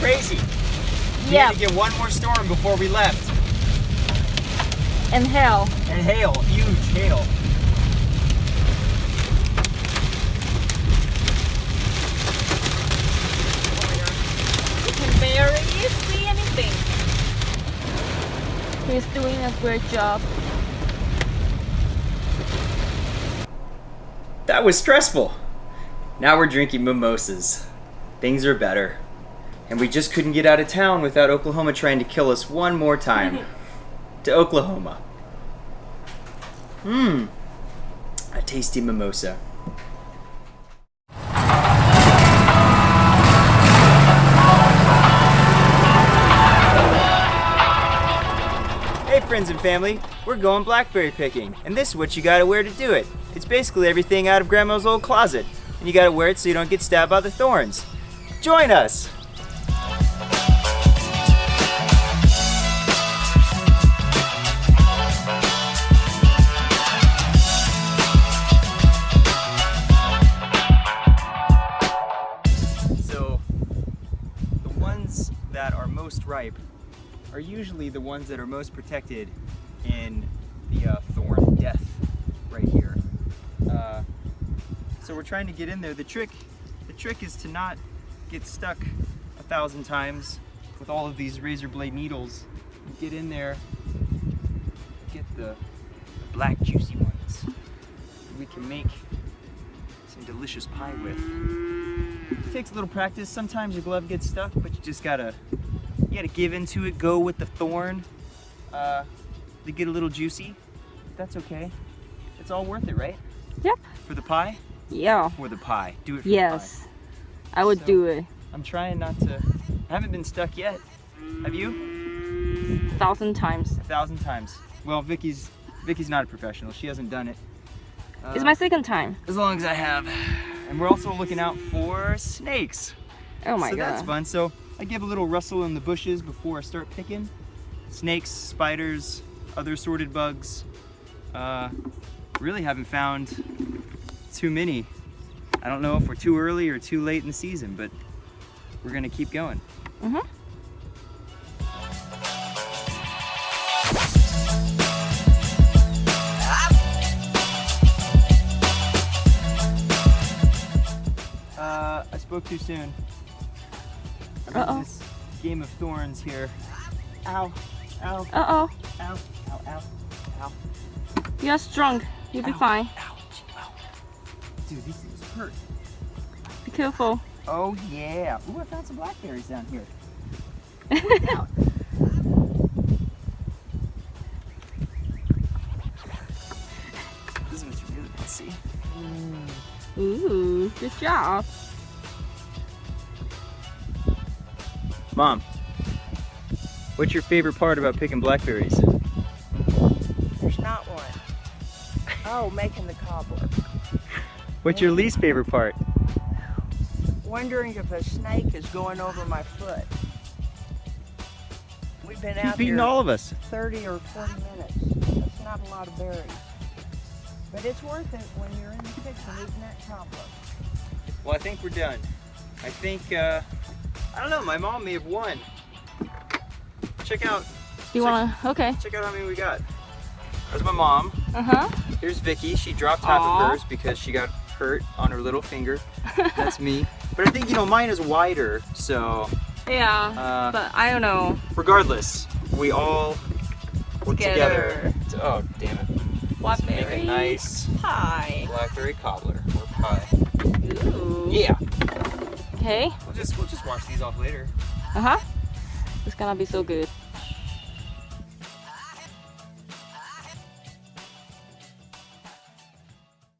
We Yeah. had to get one more storm before we left. And hail. And hail, huge hail. You can barely see anything. He's doing a great job. That was stressful. Now we're drinking mimosas. Things are better. And we just couldn't get out of town without Oklahoma trying to kill us one more time. to Oklahoma. Mmm. A tasty mimosa. Hey friends and family, we're going blackberry picking, and this is what you gotta wear to do it. It's basically everything out of grandma's old closet, and you gotta wear it so you don't get stabbed by the thorns. Join us! Ripe are usually the ones that are most protected in the uh, thorn death right here. Uh, so we're trying to get in there. The trick, the trick is to not get stuck a thousand times with all of these razor blade needles. Get in there, get the, black juicy ones. We can make some delicious pie with. It takes a little practice. Sometimes your glove gets stuck, but you just gotta you gotta give into it, go with the thorn. Uh, they get a little juicy. That's okay. It's all worth it, right? Yep. For the pie? Yeah. For the pie. Do it for Yes. I would So- do it. I'm trying not to. I haven't been stuck yet. Have you? a thousand times. A thousand times. Well, Vicky's Vicky's not a professional. She hasn't done it. Uh, It's my second time. as long as I have. And we're also looking out for snakes. Oh my so god. that's fun. So I give a little rustle in the bushes before I start picking. Snakes, spiders, other sorted bugs. Uh, really haven't found too many. I don't know if we're too early or too late in the season, but we're gonna keep going. Mhm. Uh, I spoke too soon. Uh-oh. This game of thorns here. Ow, ow, Uh-oh. ow, ow, ow, ow. You're strong. You'll be Ow. fine. Ouch, ow. Dude, these things hurt. Be careful. Oh yeah. Ooh, I found some blackberries down here. This is what you really want to see. Ooh, good job. Mom, what's your favorite part about picking blackberries? There's not one. Oh, making the cobbler. What's your least favorite part? Wondering if a snake is going over my foot. We've been You've out beaten here all of us. 30 or 40 minutes. That's not a lot of berries. But it's worth it when you're in the kitchen eating that cobbler. Well, I think we're done. I think, uh, I don't know, my mom may have won. Check out, You wanna? Okay. check out how many we got. There's my mom. Uh huh. Here's Vicky. She dropped half Aw. of hers because she got hurt on her little finger. That's me. But I think, you know, mine is wider, so Yeah. Uh, but I don't know. regardless, we all work together. Together. to- oh, damn it. What Make a nice Hi. blackberry cobbler or pie. Ooh. Yeah. Okay. We'll just we'll just wash these off later. Uh huh. It's gonna be so good.